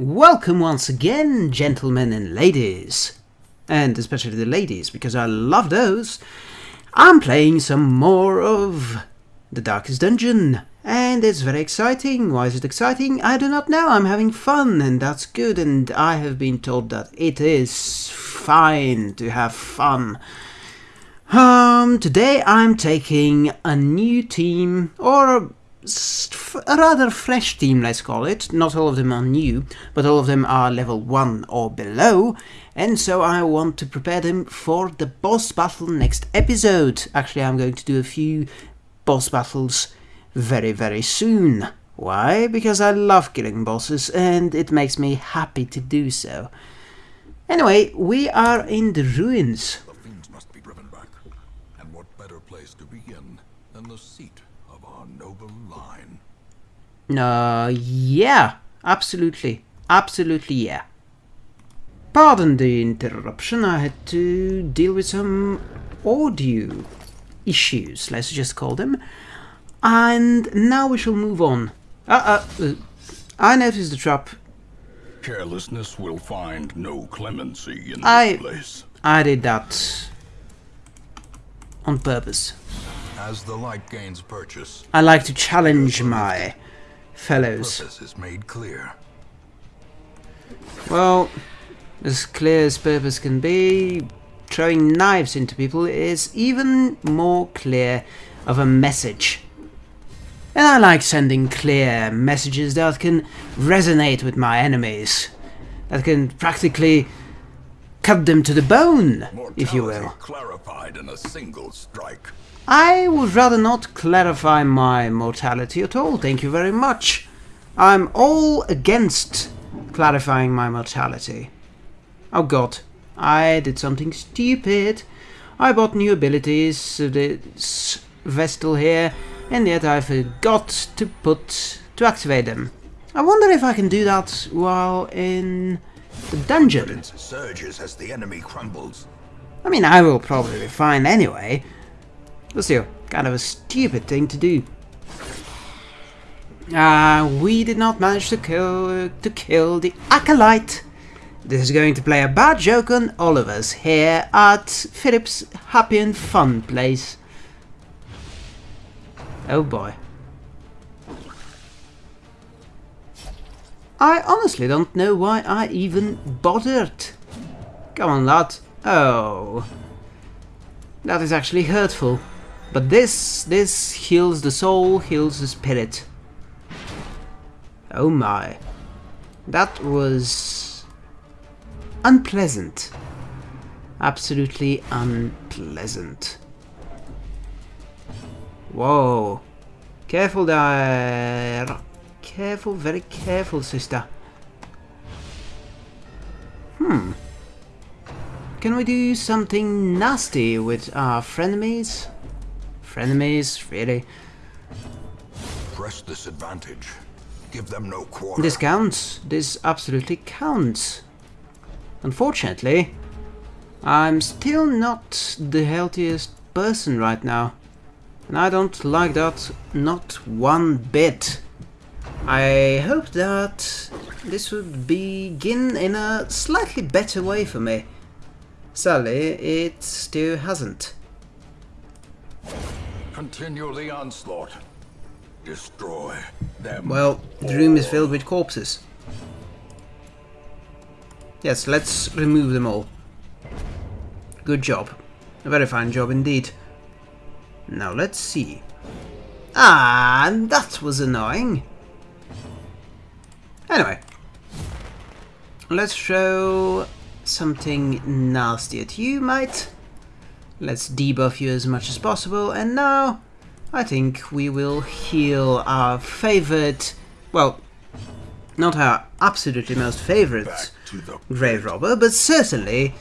Welcome once again, gentlemen and ladies. And especially the ladies, because I love those. I'm playing some more of The Darkest Dungeon. And it's very exciting. Why is it exciting? I do not know. I'm having fun, and that's good. And I have been told that it is fine to have fun. Um, today I'm taking a new team, or a, rather fresh team, let's call it. Not all of them are new, but all of them are level 1 or below, and so I want to prepare them for the boss battle next episode. Actually, I'm going to do a few boss battles very, very soon. Why? Because I love killing bosses, and it makes me happy to do so. Anyway, we are in the ruins. The fiends must be driven back. And what better place to begin than the seat noble line? Uh, yeah, absolutely. Absolutely, yeah. Pardon the interruption, I had to deal with some audio issues, let's just call them. And now we shall move on. Uh, uh, uh I noticed the trap. Carelessness will find no clemency in I- this place. I did that on purpose. As the light gains purchase, I like to challenge my fellows. purpose is made clear. Well, as clear as purpose can be, throwing knives into people is even more clear of a message. And I like sending clear messages that can resonate with my enemies, that can practically cut them to the bone, if you Mortality will. clarified in a single strike. I would rather not clarify my mortality at all, thank you very much. I'm all against clarifying my mortality. Oh god, I did something stupid. I bought new abilities, this Vestal here, and yet I forgot to put, to activate them. I wonder if I can do that while in the dungeon. surges as the enemy crumbles. I mean, I will probably be fine anyway. But still, kind of a stupid thing to do. Ah, we did not manage to kill to kill the acolyte. This is going to play a bad joke on all of us here at Philip's Happy and Fun place. Oh boy. I honestly don't know why I even bothered. Come on, lad. Oh. That is actually hurtful. But this, this heals the soul, heals the spirit. Oh my. That was... unpleasant. Absolutely unpleasant. Whoa. Careful there. Careful, very careful, sister. Hmm. Can we do something nasty with our frenemies? Frenemies, really? Press this advantage. Give them no quarter. This counts. This absolutely counts. Unfortunately, I'm still not the healthiest person right now. And I don't like that not one bit. I hope that this would begin in a slightly better way for me. Sadly, it still hasn't. Continue the onslaught. Destroy them. Well, the room is filled with corpses. Yes, let's remove them all. Good job. A very fine job indeed. Now let's see. Ah, that was annoying. Anyway. Let's show something nasty at you, mate. Let's debuff you as much as possible, and now I think we will heal our favorite, well, not our absolutely most favorite Back to the grave robber, but certainly,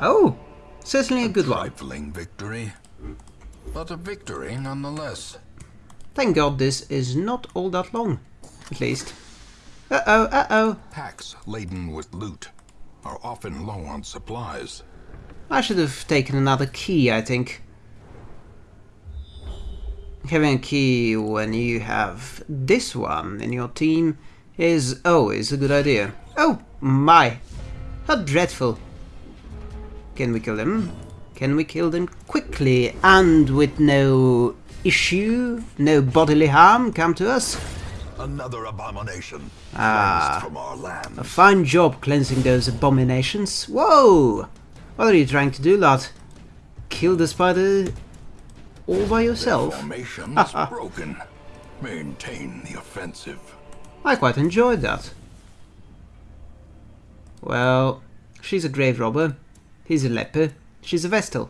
oh, certainly a good one. trifling victory. But a victory nonetheless. Thank God this is not all that long, at least. Uh-oh, uh-oh. Packs laden with loot are often low on supplies. I should have taken another key, I think. Having a key when you have this one in your team is always a good idea. Oh my! How dreadful. Can we kill them? Can we kill them quickly and with no issue, no bodily harm come to us? Another abomination Ah. from our land. A fine job cleansing those abominations. Whoa! What are you trying to do, lad? Kill the spider all by yourself? Formation is broken. Maintain the offensive. I quite enjoyed that. Well, she's a grave robber. He's a leper. She's a vestal.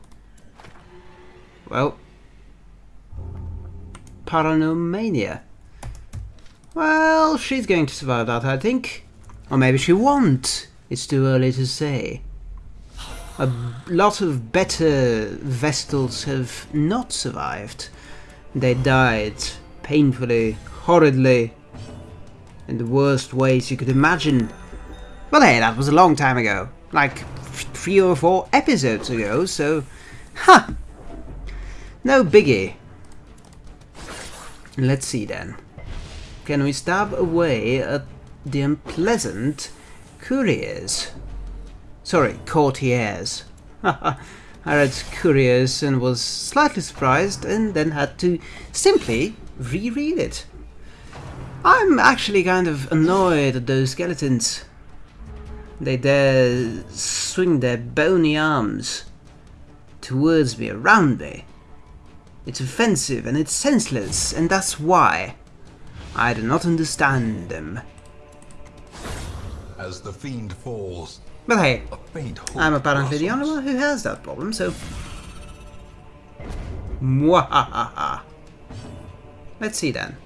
Well, Paranormania. Well, she's going to survive that, I think. Or maybe she won't. It's too early to say. A lot of better Vestals have not survived. They died painfully, horridly, in the worst ways you could imagine. Well, hey, that was a long time ago. Like three or four episodes ago, so. Ha! No biggie. Let's see then. Can we stab away at the unpleasant couriers? Sorry, courtiers. I read couriers and was slightly surprised and then had to simply reread it. I'm actually kind of annoyed at those skeletons. They dare swing their bony arms towards me, around me. It's offensive and it's senseless, and that's why I do not understand them. As the fiend falls, But hey, a I'm apparently the only one who has that problem, so. Mwahaha. Let's see then.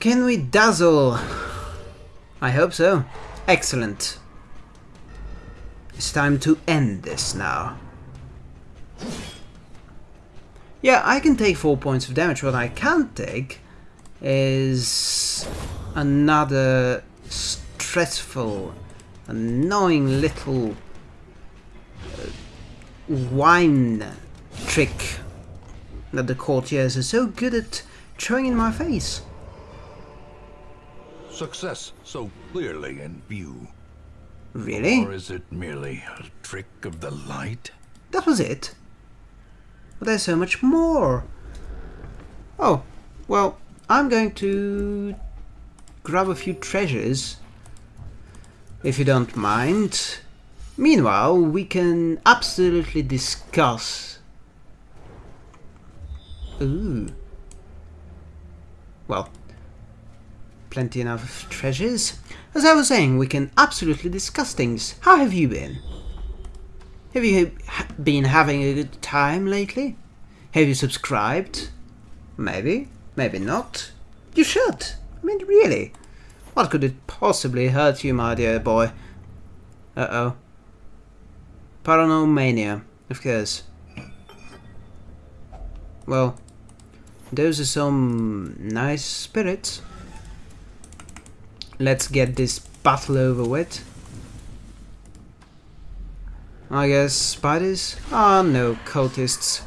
Can we dazzle? I hope so. Excellent. It's time to end this now. Yeah, I can take 4 points of damage. What I can't take is another stressful, annoying little uh, wine trick that the courtiers are so good at throwing in my face. Success so clearly in view. Really? Or is it merely a trick of the light? That was it? But there's so much more. Oh, well, I'm going to grab a few treasures, if you don't mind. Meanwhile, we can absolutely discuss. Ooh. Well, plenty enough of treasures. As I was saying, we can absolutely discuss things. How have you been? Have you ha- been having a good time lately? Have you subscribed? Maybe, maybe not. You should. I mean, really. What could it possibly hurt you, my dear boy? Uh oh. Paranormania, of course. Well, those are some nice spirits. Let's get this battle over with. I guess spiders? Ah, no, cultists.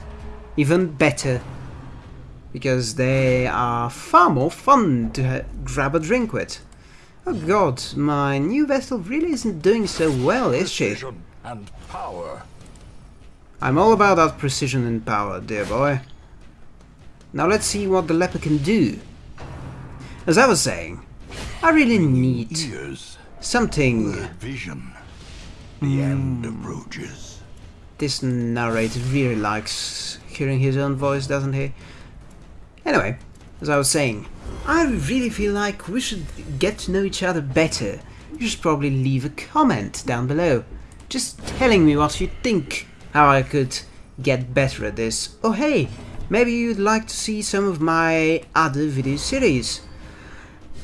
Even better. Because they are far more fun to ha- grab a drink with. Oh god, my new Vestal really isn't doing so well, is she? Precision and power. I'm all about that precision and power, dear boy. Now let's see what the leper can do. As I was saying, I really need Ears. something vision. The hmm. end approaches. This narrator really likes hearing his own voice, doesn't he? Anyway, as I was saying, I really feel like we should get to know each other better. You should probably leave a comment down below, just telling me what you think, how I could get better at this. Oh hey, maybe you'd like to see some of my other video series.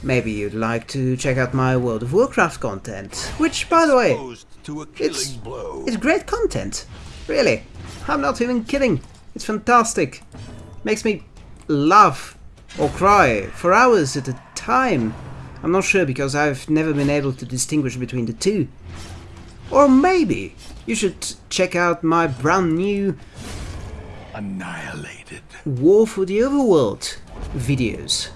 Maybe you'd like to check out my World of Warcraft content, which by the way, Exposed to a it's- blow. it's great content. Really. I'm not even kidding. It's fantastic. Makes me laugh or cry for hours at a time. I'm not sure because I've never been able to distinguish between the two. Or maybe you should check out my brand new Annihilated. War for the Overworld videos.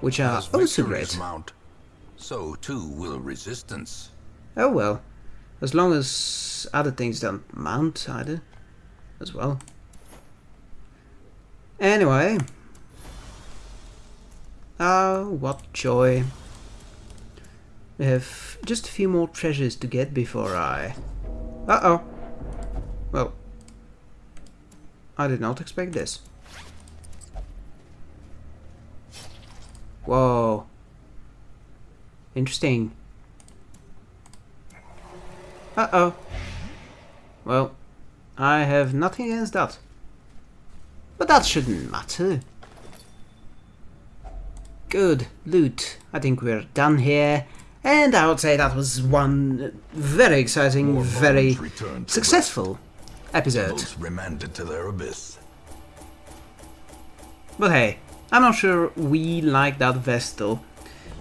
which are As also great. mount, so too will resistance. Oh well, as long as other things don't mount either, as well. Anyway. Oh, what joy. We have just a few more treasures to get before I... Uh-oh. Well, I did not expect this. Whoa. Interesting. Uh-oh. Well, I have nothing against that. But that shouldn't matter. Good. Loot. I think we're done here. And I would say that was one very exciting, More very successful episode. Remanded to their abyss. But hey, I'm not sure we like that Vestal.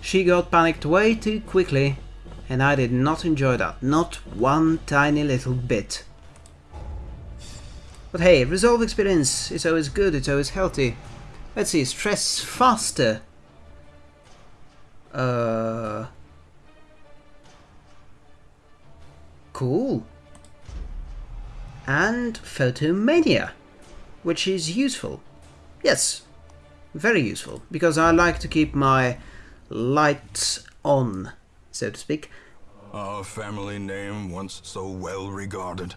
She got panicked way too quickly, and I did not enjoy that, not one tiny little bit. But hey, resolve experience is always good, it's always healthy. Let's see, stress faster. Uh... Cool. And photomania, which is useful. Yes, very useful, because I like to keep my lights on, so to speak. Our family name, once so well regarded,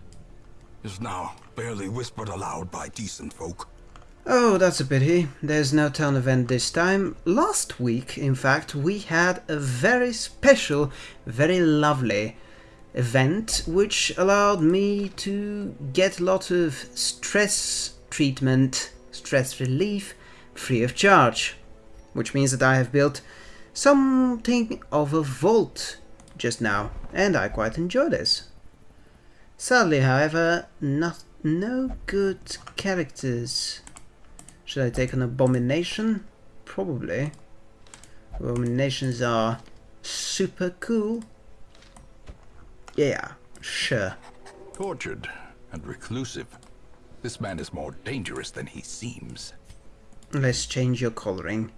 is now barely whispered aloud by decent folk. Oh, that's a pity. There's no town event this time. Last week, in fact, we had a very special, very lovely event which allowed me to get a lot of stress treatment, stress relief, free of charge. Which means that I have built something of a vault just now, and I quite enjoy this. Sadly, however, not no good characters. Should I take an abomination? Probably. Abominations are super cool. Yeah, sure. Tortured and reclusive, this man is more dangerous than he seems. Let's change your coloring.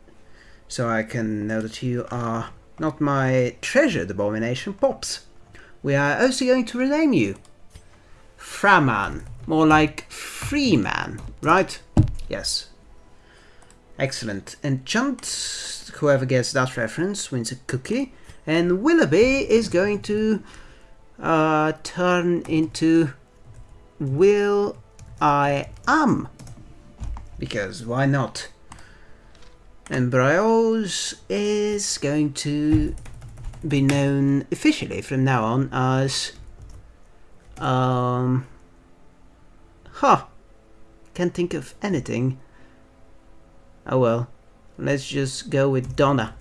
So I can know that you are not my treasured abomination pops. We are also going to rename you. Framan. More like Freeman, right? Yes. Excellent. Enchant, whoever gets that reference wins a cookie. And Willoughby is going to uh, turn into Will I Am. Because why not? And Bryos is going to be known officially from now on as um huh. Can't think of anything. Oh well. Let's just go with Donna.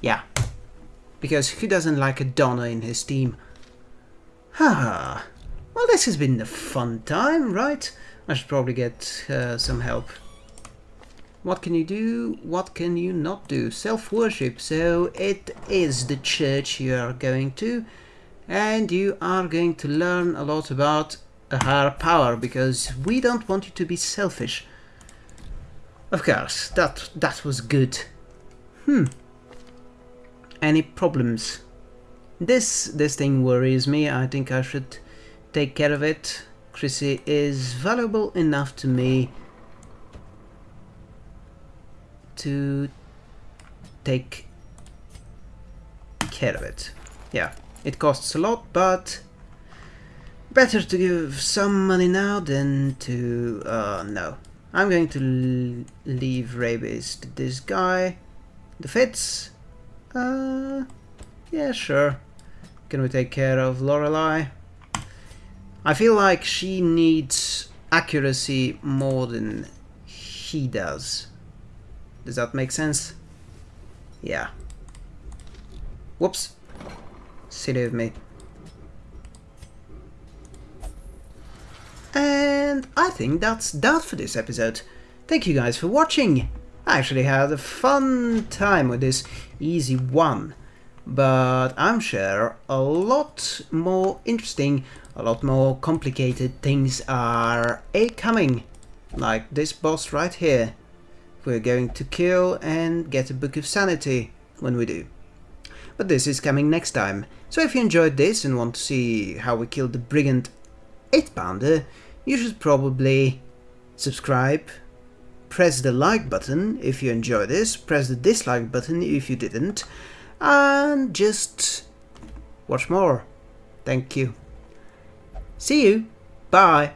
Yeah. Because who doesn't like a Donna in his team? Ha well this has been a fun time right? I should probably get uh, some help. What can you do? What can you not do? Self-worship. So it is the church you are going to. And you are going to learn a lot about higher power. Because we don't want you to be selfish. Of course, that, that was good. Hmm. Any problems? This, this thing worries me. I think I should take care of it. Chrissy is valuable enough to me to take care of it. Yeah, it costs a lot, but better to give some money now than to... Uh, no. I'm going to leave rabies to this guy. The fits? Uh, yeah, sure. Can we take care of Lorelei? I feel like she needs accuracy more than he does. Does that make sense? Yeah. Whoops. Silly of me. And I think that's that for this episode. Thank you guys for watching. I actually had a fun time with this easy one. But I'm sure a lot more interesting, a lot more complicated things are a coming. Like this boss right here. we're going to kill and get a Book of Sanity when we do. But this is coming next time. So if you enjoyed this and want to see how we killed the Brigand 8 pounder, you should probably subscribe, press the like button if you enjoyed this, press the dislike button if you didn't, and just watch more. Thank you. See you. Bye.